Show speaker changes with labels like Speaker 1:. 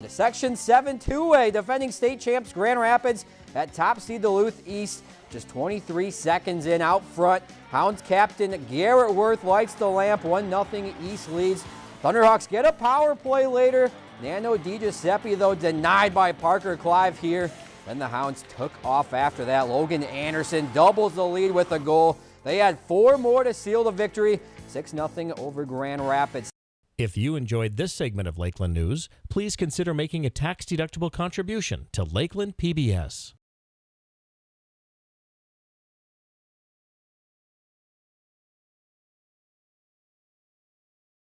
Speaker 1: The Section 7 2A defending state champs Grand Rapids at top seed Duluth East. Just 23 seconds in out front. Hounds captain Garrett Worth lights the lamp. 1 0 East leads. Thunderhawks get a power play later. Nano DiGiuseppe, though, denied by Parker Clive here. Then the Hounds took off after that. Logan Anderson doubles the lead with a goal. They had four more to seal the victory. 6 0 over Grand Rapids.
Speaker 2: If you enjoyed this segment of Lakeland News, please consider making a tax-deductible contribution to Lakeland PBS.